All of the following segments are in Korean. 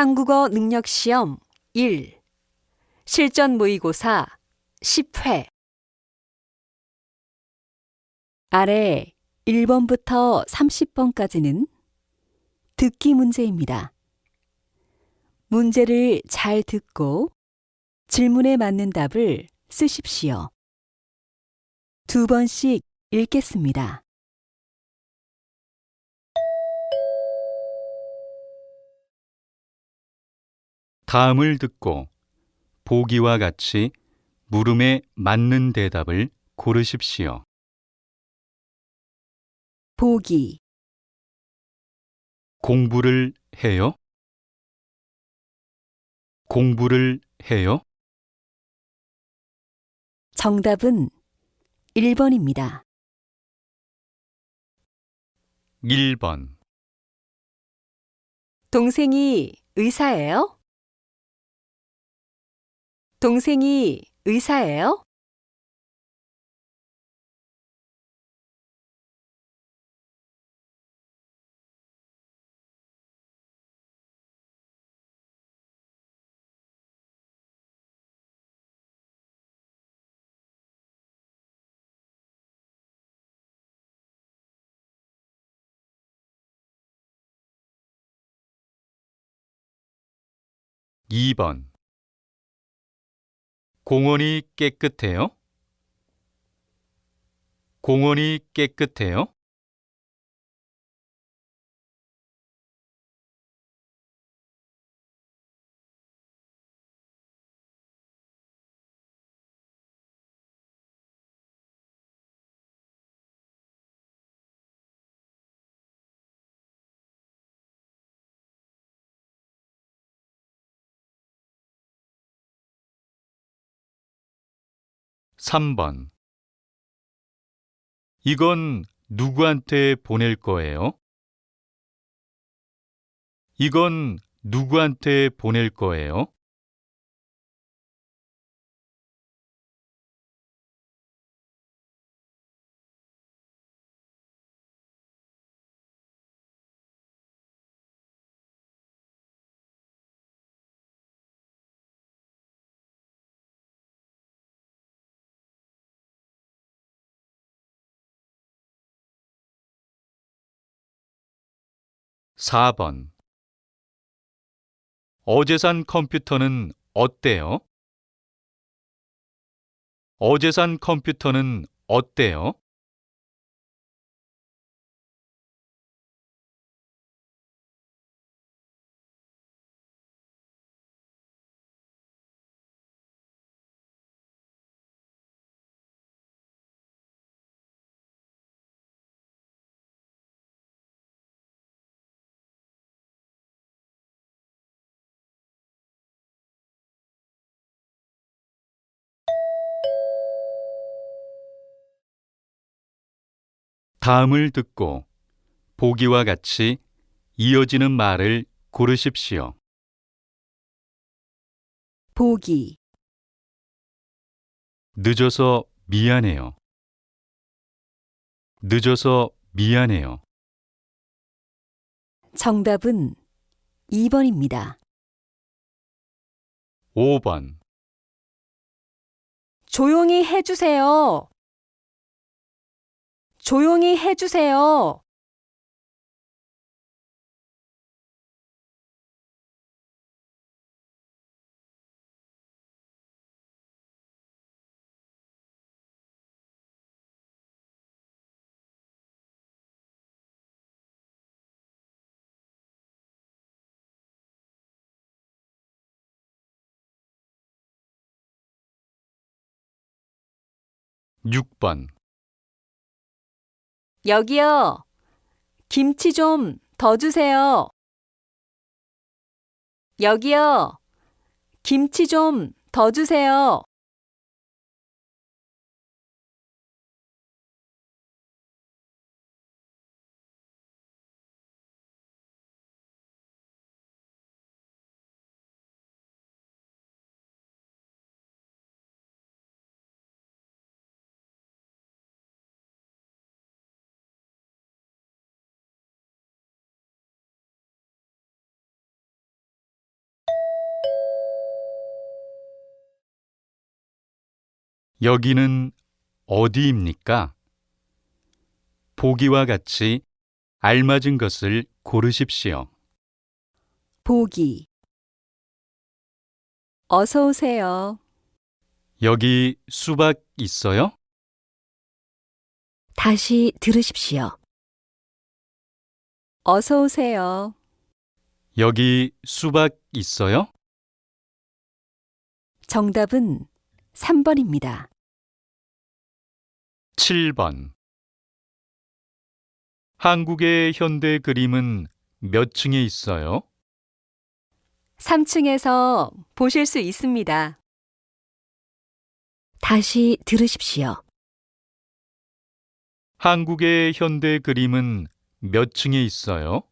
한국어 능력 시험 1 실전 모의고사 10회 아래 1번부터 30번까지는 듣기 문제입니다. 문제를 잘 듣고 질문에 맞는 답을 쓰십시오. 두 번씩 읽겠습니다. 다음을 듣고 보기와 같이 물음에 맞는 대답을 고르십시오. 보기 공부를 해요? 공부를 해요? 정답은 1번입니다. 1번 동생이 의사예요? 동생이 의사예요? 2번 공원이 깨끗해요? 공원이 깨끗해요? 3번 이건 누구한테 보낼 거예요? 이건 누구한테 보낼 거예요? 4번 어제 산 컴퓨터는 어때요? 어제 산 컴퓨터는 어때요? ' 다음을 듣고 보기와 같이 이어지는 말을 고르십시오. 보기 늦어서 미안해요. 늦어서 미안해요. 정답은 2번입니다. 5번 조용히 해주세요. 조용히 해주세요. 육번 여기요. 김치 좀 더 주세요. 여기요. 김치 좀 더 주세요. 여기는 어디입니까? 보기와 같이 알맞은 것을 고르십시오. 보기 어서 오세요. 여기 수박 있어요? 다시 들으십시오. 어서 오세요. 여기 수박 있어요? 정답은 3번입니다. 7번 한국의 현대 그림은 몇 층에 있어요? 3층에서 보실 수 있습니다. 다시 들으십시오. 한국의 현대 그림은 몇 층에 있어요?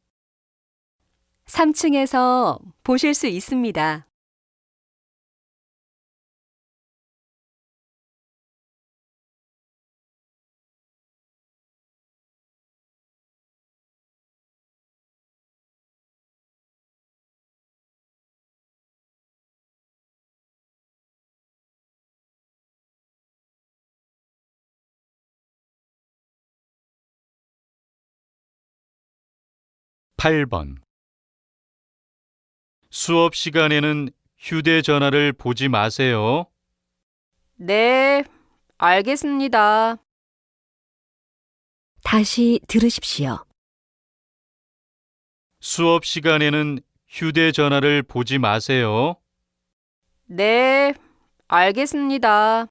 3층에서 보실 수 있습니다. 팔번 수업 시간에는 휴대전화를 보지 마세요. 네, 알겠습니다. 다시 들으십시오. 수업 시간에는 휴대전화를 보지 마세요. 네, 알겠습니다.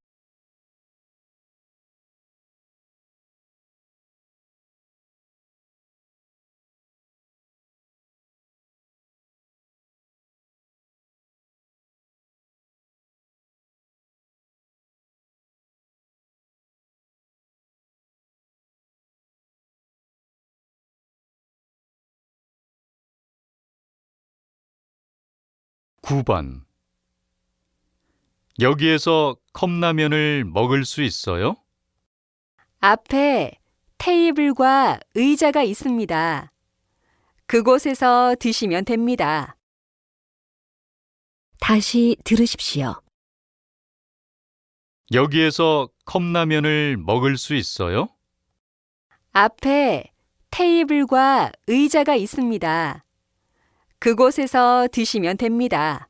구번 여기에서 컵라면을 먹을 수 있어요? 앞에 테이블과 의자가 있습니다. 그곳에서 드시면 됩니다. 다시 들으십시오. 여기에서 컵라면을 먹을 수 있어요? 앞에 테이블과 의자가 있습니다. 그곳에서 드시면 됩니다.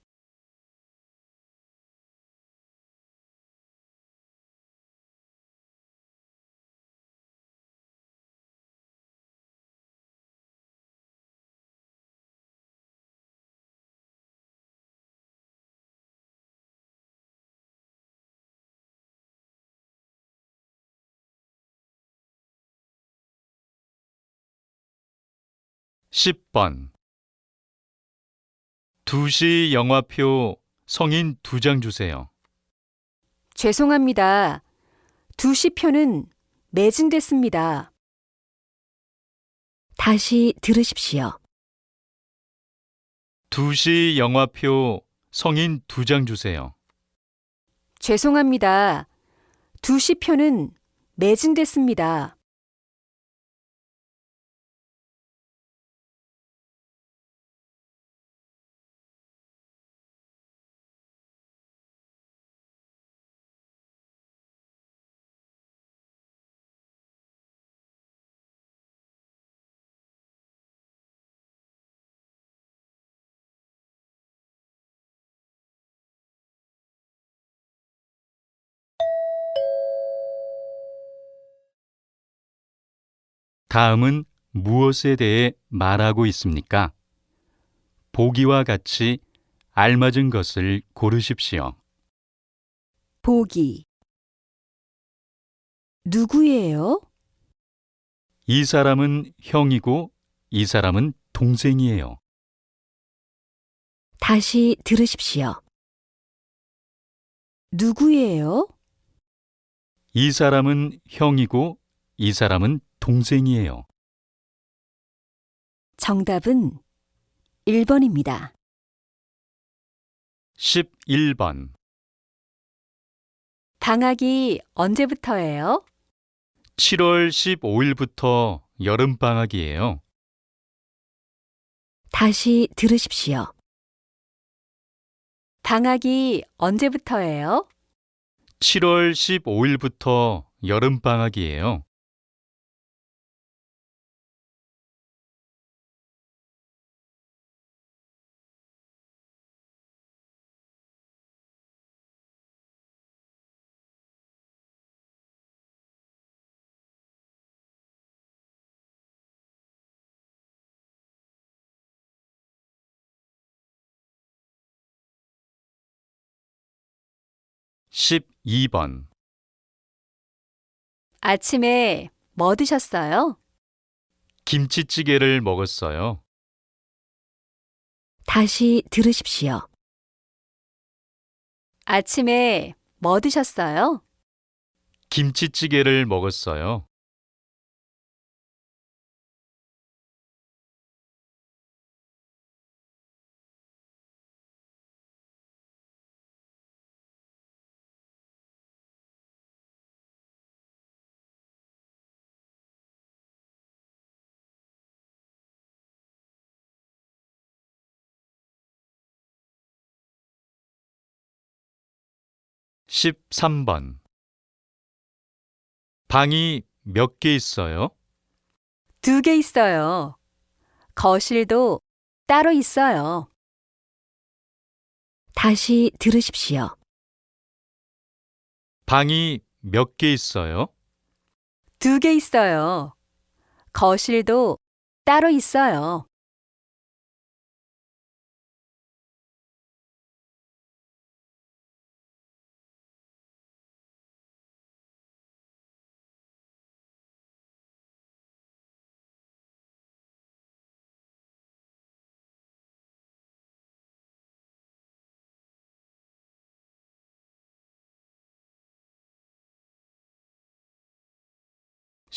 십번 2시 영화표 성인 두장 주세요. 죄송합니다. 2시 표는 매진됐습니다. 다시 들으십시오. 2시 영화표 성인 두장 주세요. 죄송합니다. 2시 표는 매진됐습니다. 다음은 무엇에 대해 말하고 있습니까? 보기와 같이 알맞은 것을 고르십시오. 보기 누구예요? 이 사람은 형이고 이 사람은 동생이에요. 다시 들으십시오. 누구예요? 이 사람은 형이고 이 사람은 동생이에요. 정답은 1번입니다. 11번 방학이 언제부터예요? 7월 15일부터 여름방학이에요. 다시 들으십시오. 방학이 언제부터예요? 7월 15일부터 여름방학이에요. 십이 번 아침에 뭐 드셨어요? 김치찌개를 먹었어요. 다시 들으십시오. 아침에 뭐 드셨어요? 김치찌개를 먹었어요. 십삼 번 방이 몇 개 있어요? 두 개 있어요. 거실도 따로 있어요. 다시 들으십시오. 방이 몇 개 있어요? 두 개 있어요. 거실도 따로 있어요.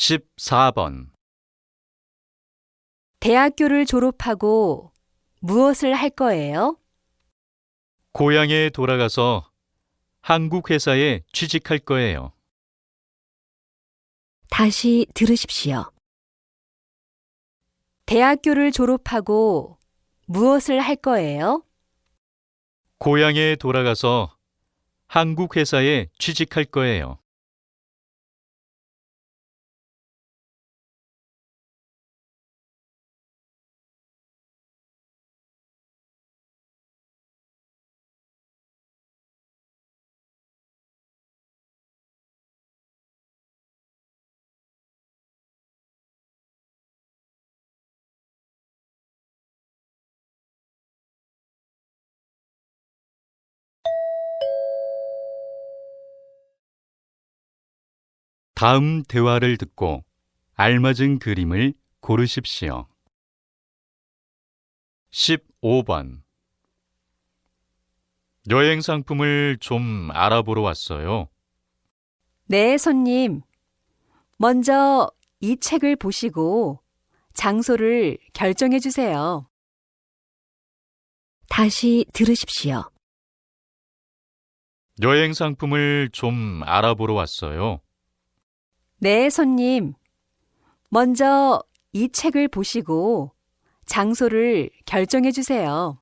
십사 번 대학교를 졸업하고 무엇을 할 거예요? 고향에 돌아가서 한국 회사에 취직할 거예요. 다시 들으십시오. 대학교를 졸업하고 무엇을 할 거예요? 고향에 돌아가서 한국 회사에 취직할 거예요. 다음 대화를 듣고 알맞은 그림을 고르십시오. 15번 여행 상품을 좀 알아보러 왔어요. 네, 손님. 먼저 이 책을 보시고 장소를 결정해 주세요. 다시 들으십시오. 여행 상품을 좀 알아보러 왔어요. 네, 손님. 먼저 이 책을 보시고 장소를 결정해 주세요.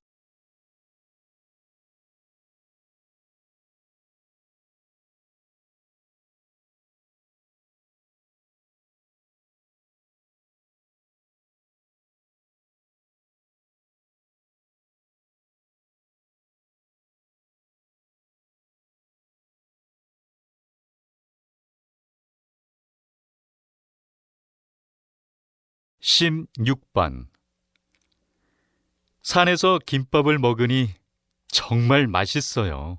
십육 번 산에서 김밥을 먹으니 정말 맛있어요.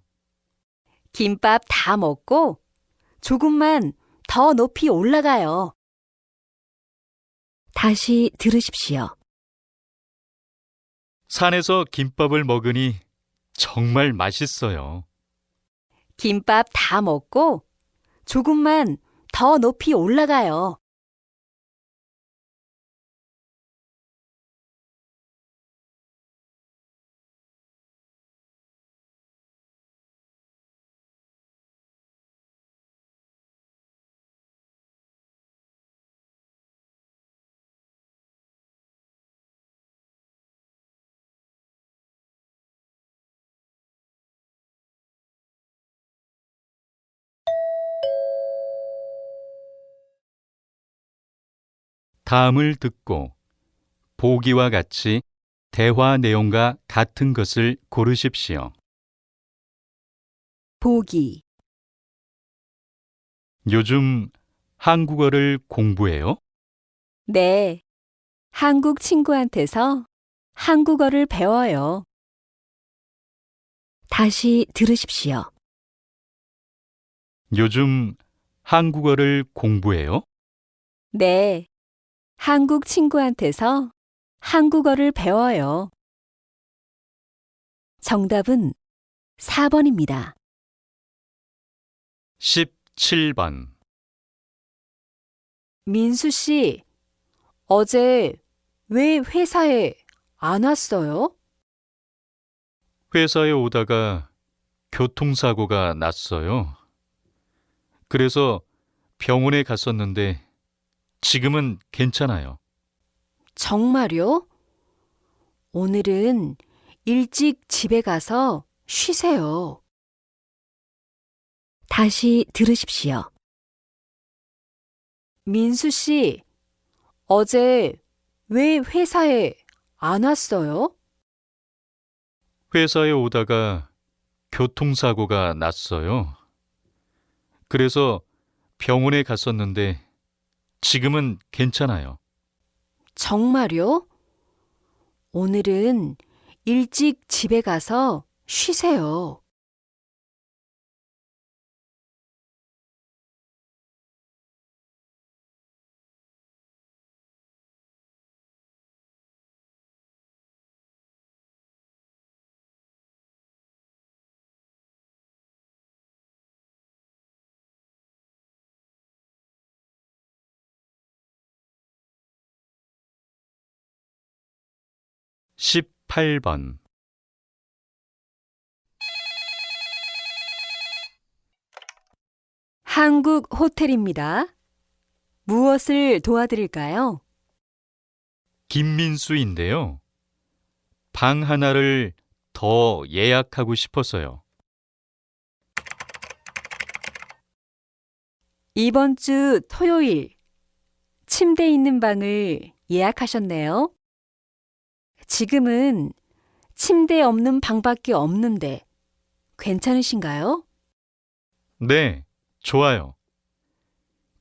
김밥 다 먹고 조금만 더 높이 올라가요. 다시 들으십시오. 산에서 김밥을 먹으니 정말 맛있어요. 김밥 다 먹고 조금만 더 높이 올라가요. 다음을 듣고 보기와 같이 대화 내용과 같은 것을 고르십시오. 보기, 요즘 한국어를 공부해요? 네. 한국 친구한테서 한국어를 배워요. 다시 들으십시오. 요즘 한국어를 공부해요? 네. 한국 친구한테서 한국어를 배워요. 정답은 4번입니다. 17번. 민수 씨, 어제 왜 회사에 안 왔어요? 회사에 오다가 교통사고가 났어요. 그래서 병원에 갔었는데 지금은 괜찮아요. 정말요? 오늘은 일찍 집에 가서 쉬세요. 다시 들으십시오. 민수 씨, 어제 왜 회사에 안 왔어요? 회사에 오다가 교통사고가 났어요. 그래서 병원에 갔었는데 지금은 괜찮아요. 정말요? 오늘은 일찍 집에 가서 쉬세요. 십팔 번 한국 호텔입니다. 무엇을 도와드릴까요? 김민수인데요. 방 하나를 더 예약하고 싶어서요. 이번 주 토요일 침대 있는 방을 예약하셨네요. 지금은 침대 없는 방밖에 없는데 괜찮으신가요? 네, 좋아요.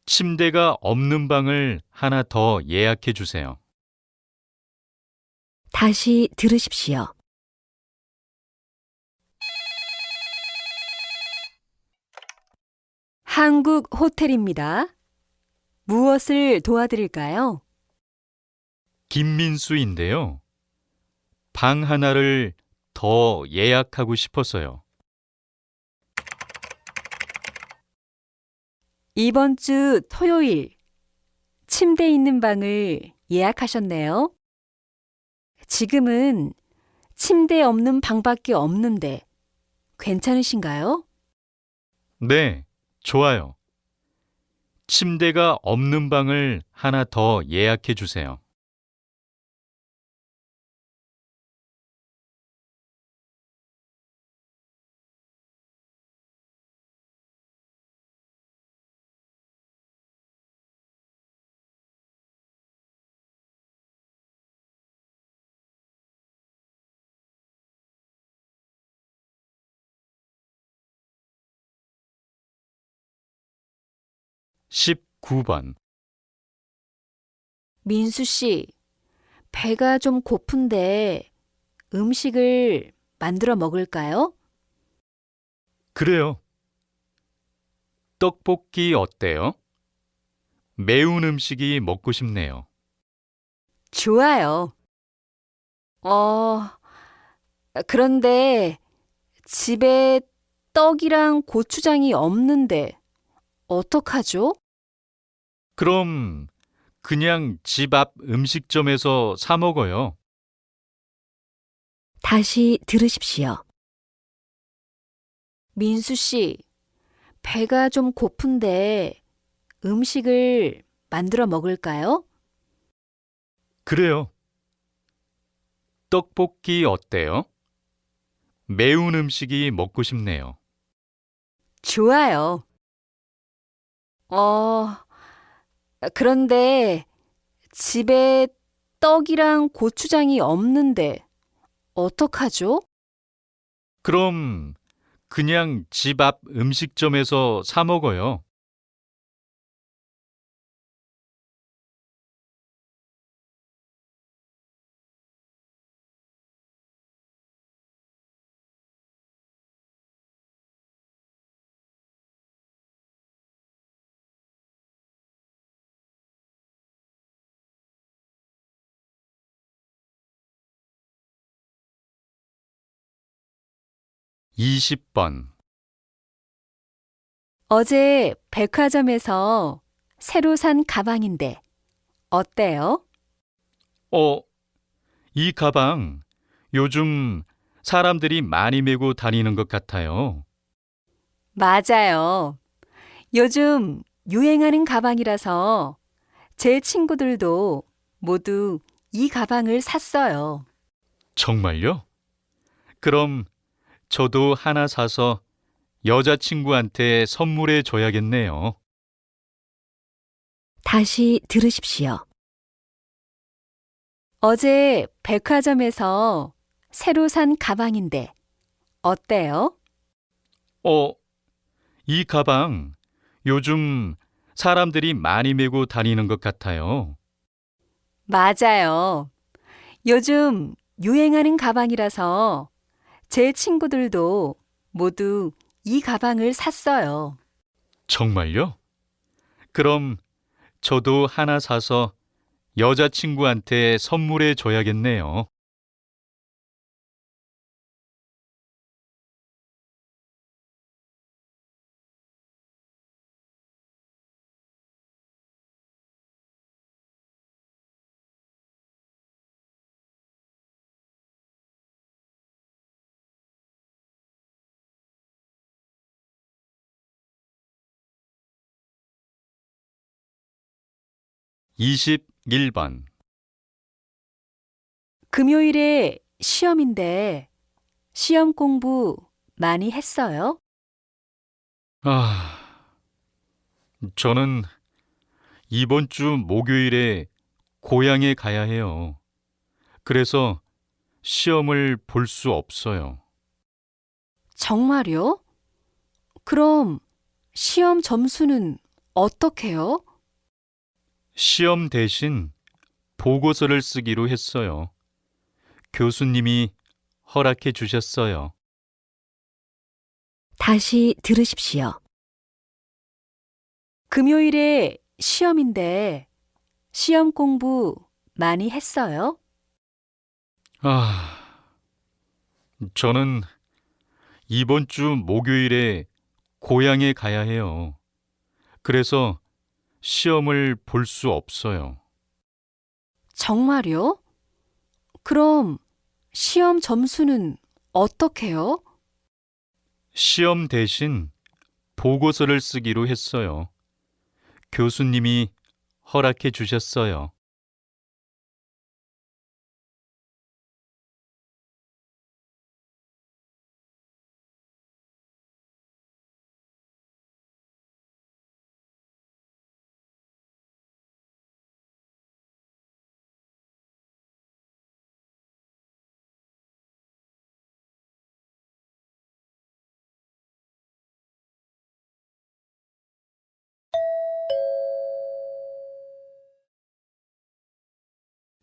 침대가 없는 방을 하나 더 예약해 주세요. 다시 들으십시오. 한국 호텔입니다. 무엇을 도와드릴까요? 김민수인데요. 방 하나를 더 예약하고 싶어서요. 이번 주 토요일 침대 있는 방을 예약하셨네요. 지금은 침대 없는 방밖에 없는데 괜찮으신가요? 네, 좋아요. 침대가 없는 방을 하나 더 예약해 주세요. 십구 번 민수 씨, 배가 좀 고픈데 음식을 만들어 먹을까요? 그래요. 떡볶이 어때요? 매운 음식이 먹고 싶네요. 좋아요. 어, 그런데 집에 떡이랑 고추장이 없는데 어떡하죠? 그럼 그냥 집 앞 음식점에서 사 먹어요. 다시 들으십시오. 민수 씨, 배가 좀 고픈데 음식을 만들어 먹을까요? 그래요. 떡볶이 어때요? 매운 음식이 먹고 싶네요. 좋아요. 어, 그런데 집에 떡이랑 고추장이 없는데 어떡하죠? 그럼 그냥 집 앞 음식점에서 사 먹어요. 이십 번 어제 백화점에서 새로 산 가방인데 어때요? 어, 이 가방 요즘 사람들이 많이 메고 다니는 것 같아요. 맞아요. 요즘 유행하는 가방이라서 제 친구들도 모두 이 가방을 샀어요. 정말요? 그럼 저도 하나 사서 여자친구한테 선물해 줘야겠네요. 다시 들으십시오. 어제 백화점에서 새로 산 가방인데 어때요? 어, 이 가방 요즘 사람들이 많이 메고 다니는 것 같아요. 맞아요. 요즘 유행하는 가방이라서 제 친구들도 모두 이 가방을 샀어요. 정말요? 그럼 저도 하나 사서 여자친구한테 선물해 줘야겠네요. 이십일 번 금요일에 시험인데 시험 공부 많이 했어요? 아, 저는 이번 주 목요일에 고향에 가야 해요. 그래서 시험을 볼 수 없어요. 정말요? 그럼 시험 점수는 어떻게요? 시험 대신 보고서를 쓰기로 했어요. 교수님이 허락해 주셨어요. 다시 들으십시오. 금요일에 시험인데 시험 공부 많이 했어요? 아, 저는 이번 주 목요일에 고향에 가야 해요. 그래서 시험을 볼 수 없어요. 정말요? 그럼 시험 점수는 어떻게요? 시험 대신 보고서를 쓰기로 했어요. 교수님이 허락해 주셨어요.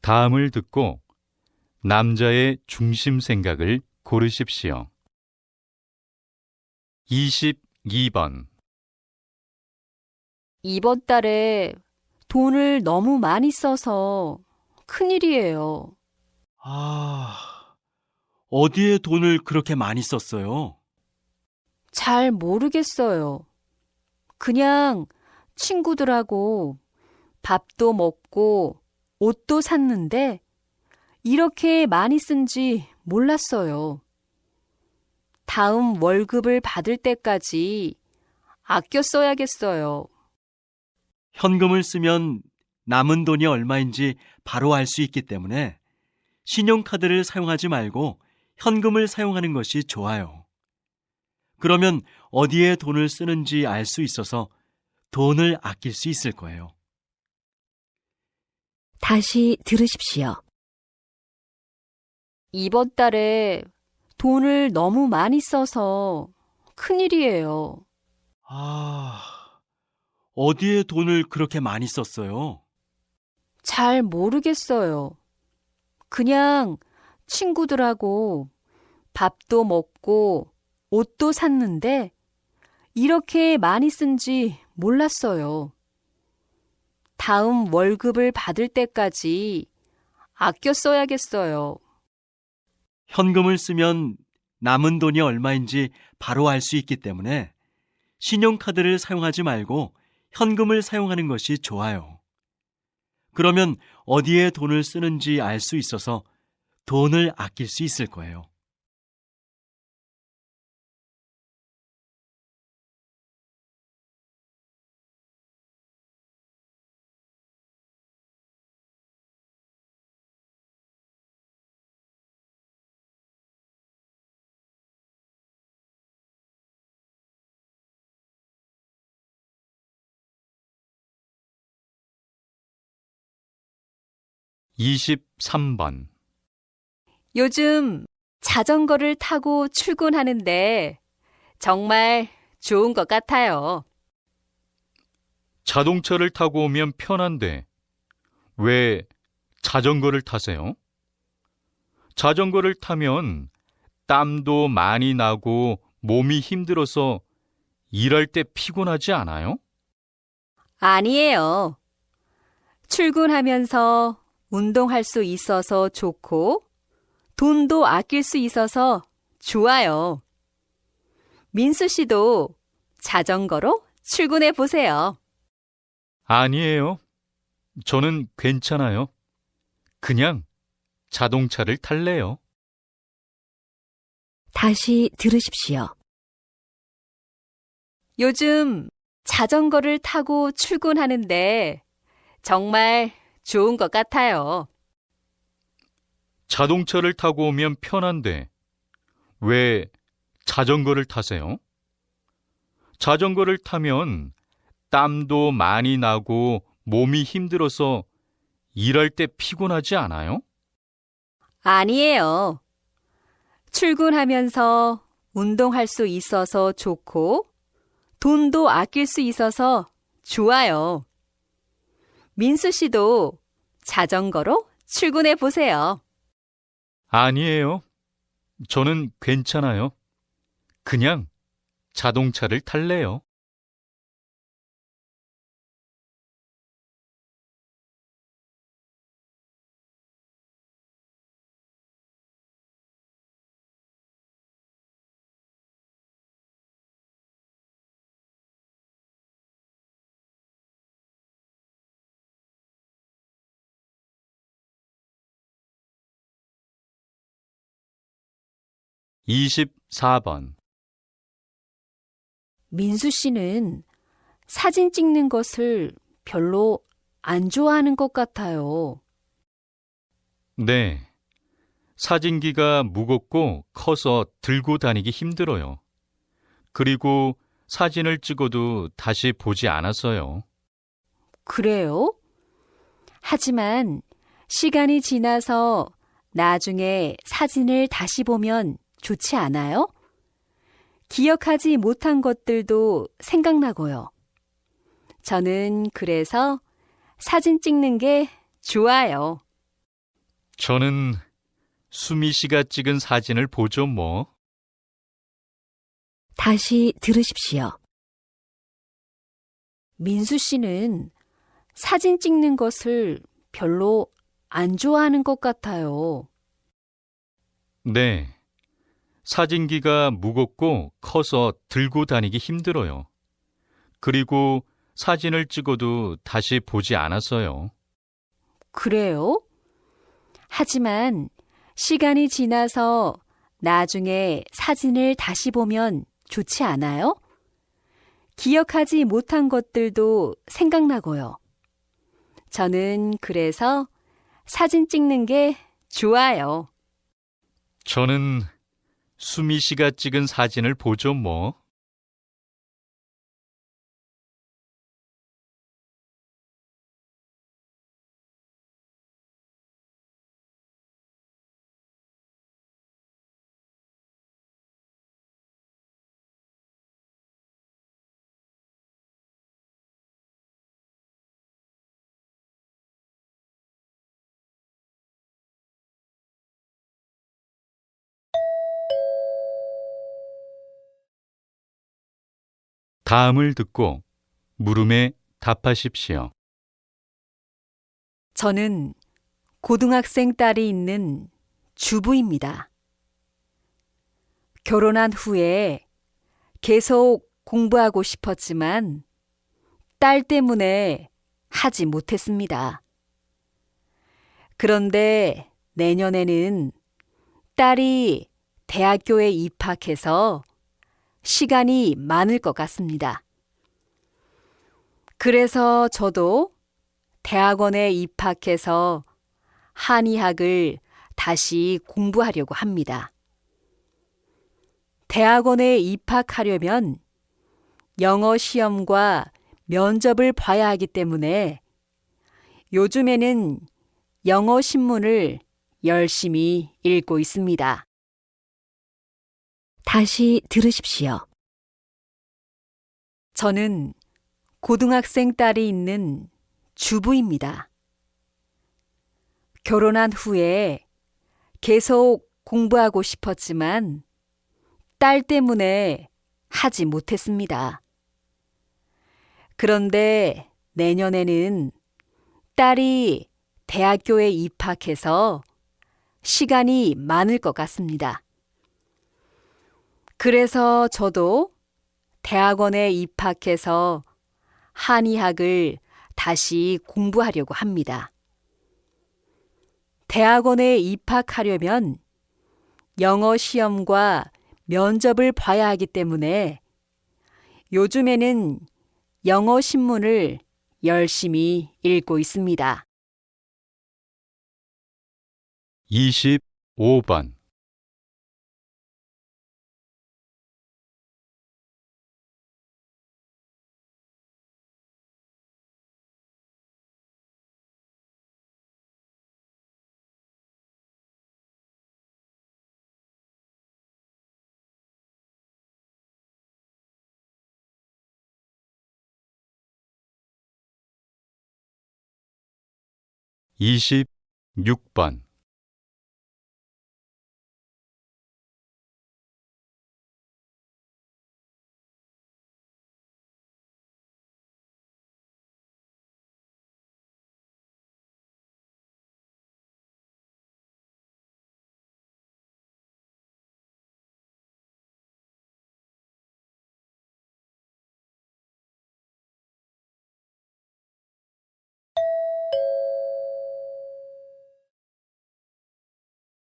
다음을 듣고 남자의 중심 생각을 고르십시오. 22번 이번 달에 돈을 너무 많이 써서 큰일이에요. 아, 어디에 돈을 그렇게 많이 썼어요? 잘 모르겠어요. 그냥 친구들하고 밥도 먹고 옷도 샀는데 이렇게 많이 쓴 지 몰랐어요. 다음 월급을 받을 때까지 아껴 써야겠어요. 현금을 쓰면 남은 돈이 얼마인지 바로 알 수 있기 때문에 신용카드를 사용하지 말고 현금을 사용하는 것이 좋아요. 그러면 어디에 돈을 쓰는지 알 수 있어서 돈을 아낄 수 있을 거예요. 다시 들으십시오. 이번 달에 돈을 너무 많이 써서 큰일이에요. 아, 어디에 돈을 그렇게 많이 썼어요? 잘 모르겠어요. 그냥 친구들하고 밥도 먹고 옷도 샀는데 이렇게 많이 쓴지 몰랐어요. 다음 월급을 받을 때까지 아껴 써야겠어요. 현금을 쓰면 남은 돈이 얼마인지 바로 알 수 있기 때문에 신용카드를 사용하지 말고 현금을 사용하는 것이 좋아요. 그러면 어디에 돈을 쓰는지 알 수 있어서 돈을 아낄 수 있을 거예요. 이십삼 번 요즘 자전거를 타고 출근하는데 정말 좋은 것 같아요. 자동차를 타고 오면 편한데 왜 자전거를 타세요? 자전거를 타면 땀도 많이 나고 몸이 힘들어서 일할 때 피곤하지 않아요? 아니에요. 출근하면서 운동할 수 있어서 좋고, 돈도 아낄 수 있어서 좋아요. 민수 씨도 자전거로 출근해 보세요. 아니에요. 저는 괜찮아요. 그냥 자동차를 탈래요. 다시 들으십시오. 요즘 자전거를 타고 출근하는데 정말 좋은 것 같아요. 자동차를 타고 오면 편한데 왜 자전거를 타세요? 자전거를 타면 땀도 많이 나고 몸이 힘들어서 일할 때 피곤하지 않아요? 아니에요. 출근하면서 운동할 수 있어서 좋고, 돈도 아낄 수 있어서 좋아요. 민수 씨도 자전거로 출근해 보세요. 아니에요. 저는 괜찮아요. 그냥 자동차를 탈래요. 이십사 번 민수 씨는 사진 찍는 것을 별로 안 좋아하는 것 같아요. 네. 사진기가 무겁고 커서 들고 다니기 힘들어요. 그리고 사진을 찍어도 다시 보지 않았어요. 그래요? 하지만 시간이 지나서 나중에 사진을 다시 보면 좋지 않아요? 기억하지 못한 것들도 생각나고요. 저는 그래서 사진 찍는 게 좋아요. 저는 수미 씨가 찍은 사진을 보죠, 뭐. 다시 들으십시오. 민수 씨는 사진 찍는 것을 별로 안 좋아하는 것 같아요. 네. 사진기가 무겁고 커서 들고 다니기 힘들어요. 그리고 사진을 찍어도 다시 보지 않았어요. 그래요? 하지만 시간이 지나서 나중에 사진을 다시 보면 좋지 않아요? 기억하지 못한 것들도 생각나고요. 저는 그래서 사진 찍는 게 좋아요. 저는 수미 씨가 찍은 사진을 보죠, 뭐. 다음을 듣고 물음에 답하십시오. 저는 고등학생 딸이 있는 주부입니다. 결혼한 후에 계속 공부하고 싶었지만 딸 때문에 하지 못했습니다. 그런데 내년에는 딸이 대학교에 입학해서 시간이 많을 것 같습니다. 그래서 저도 대학원에 입학해서 한의학을 다시 공부하려고 합니다. 대학원에 입학하려면 영어 시험과 면접을 봐야 하기 때문에 요즘에는 영어 신문을 열심히 읽고 있습니다. 다시 들으십시오. 저는 고등학생 딸이 있는 주부입니다. 결혼한 후에 계속 공부하고 싶었지만 딸 때문에 하지 못했습니다. 그런데 내년에는 딸이 대학교에 입학해서 시간이 많을 것 같습니다. 그래서 저도 대학원에 입학해서 한의학을 다시 공부하려고 합니다. 대학원에 입학하려면 영어 시험과 면접을 봐야 하기 때문에 요즘에는 영어 신문을 열심히 읽고 있습니다. 25번 이십육 번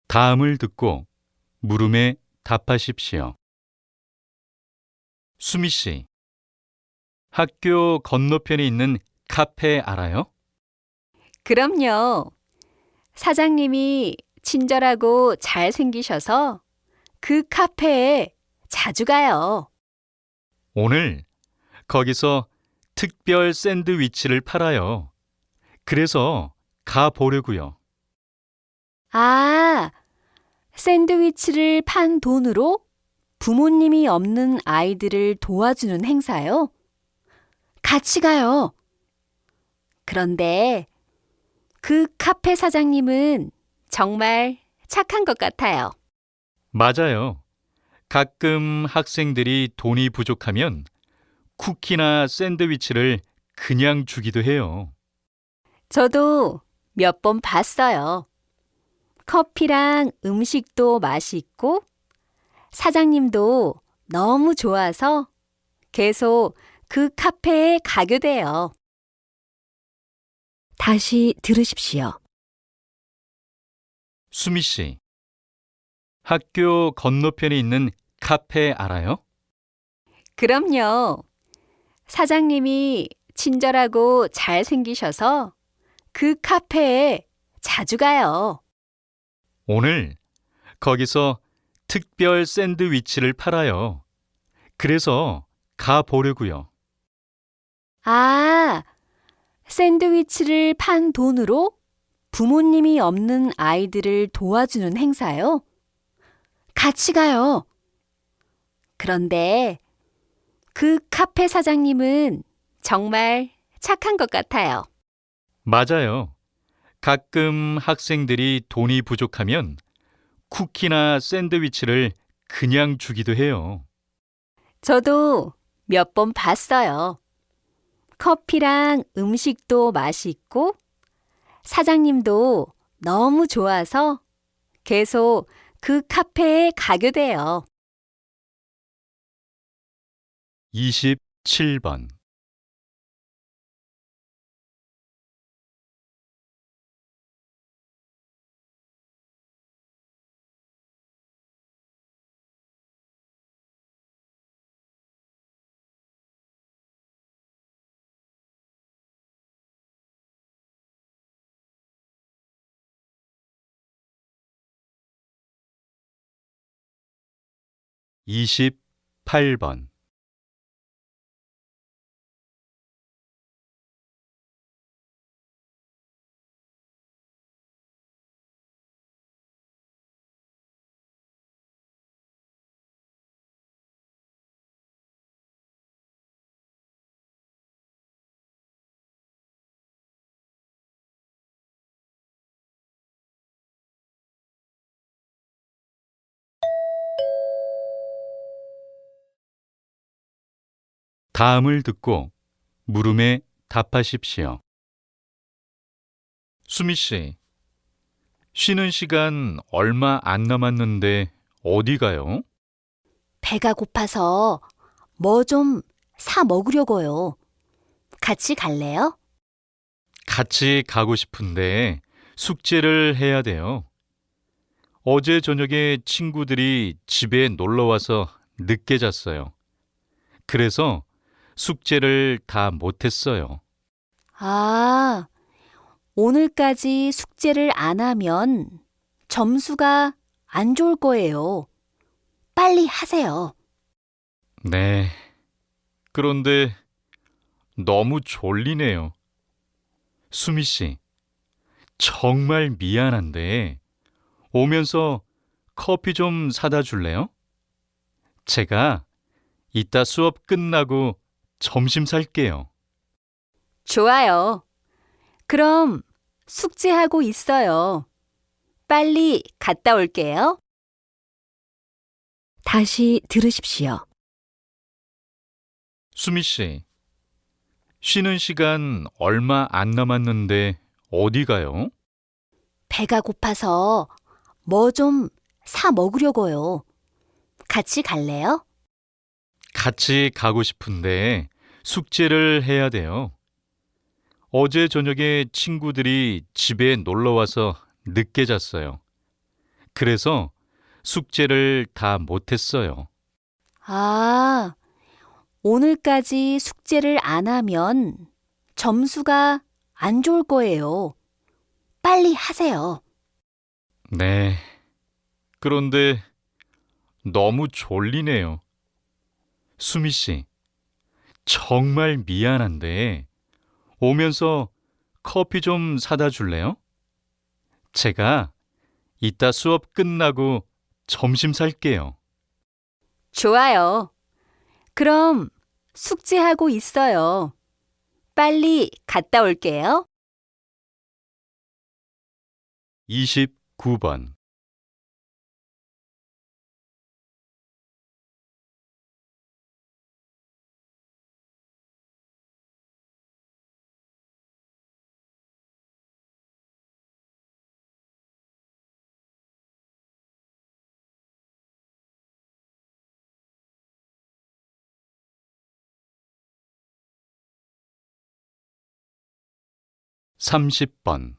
다음을 듣고 물음에 답하십시오. 수미 씨, 학교 건너편에 있는 카페 알아요? 그럼요. 사장님이 친절하고 잘생기셔서 그 카페에 자주 가요. 오늘 거기서 특별 샌드위치를 팔아요. 그래서 가 보려고요. 아, 샌드위치를 판 돈으로 부모님이 없는 아이들을 도와주는 행사요? 같이 가요. 그런데 그 카페 사장님은 정말 착한 것 같아요. 맞아요. 가끔 학생들이 돈이 부족하면 쿠키나 샌드위치를 그냥 주기도 해요. 저도 몇 번 봤어요. 커피랑 음식도 맛있고 사장님도 너무 좋아서 계속 그 카페에 가게 돼요. 다시 들으십시오. 수미 씨, 학교 건너편에 있는 카페 알아요? 그럼요. 사장님이 친절하고 잘생기셔서 그 카페에 자주 가요. 오늘 거기서 특별 샌드위치를 팔아요. 그래서 가 보려고요. 아, 샌드위치를 판 돈으로 부모님이 없는 아이들을 도와주는 행사요? 같이 가요. 그런데 그 카페 사장님은 정말 착한 것 같아요. 맞아요. 가끔 학생들이 돈이 부족하면 쿠키나 샌드위치를 그냥 주기도 해요. 저도 몇 번 봤어요. 커피랑 음식도 맛있고 사장님도 너무 좋아서 계속 그 카페에 가게 돼요. 27번. 이십팔 번 다음을 듣고 물음에 답하십시오. 수미 씨, 쉬는 시간 얼마 안 남았는데 어디 가요? 배가 고파서 뭐 좀 사 먹으려고요. 같이 갈래요? 같이 가고 싶은데 숙제를 해야 돼요. 어제 저녁에 친구들이 집에 놀러 와서 늦게 잤어요. 그래서 숙제를 다 못했어요. 아, 오늘까지 숙제를 안 하면 점수가 안 좋을 거예요. 빨리 하세요. 네. 그런데 너무 졸리네요. 수미 씨, 정말 미안한데 오면서 커피 좀 사다 줄래요? 제가 이따 수업 끝나고 점심 살게요. 좋아요. 그럼 숙제하고 있어요. 빨리 갔다 올게요. 다시 들으십시오. 수미 씨, 쉬는 시간 얼마 안 남았는데 어디 가요? 배가 고파서 뭐 좀 사 먹으려고요. 같이 갈래요? 같이 가고 싶은데 숙제를 해야 돼요. 어제 저녁에 친구들이 집에 놀러 와서 늦게 잤어요. 그래서 숙제를 다 못했어요. 아, 오늘까지 숙제를 안 하면 점수가 안 좋을 거예요. 빨리 하세요. 네. 그런데 너무 졸리네요. 수미 씨, 정말 미안한데 오면서 커피 좀 사다 줄래요? 제가 이따 수업 끝나고 점심 살게요. 좋아요. 그럼 숙제하고 있어요. 빨리 갔다 올게요. 29번. 삼십 번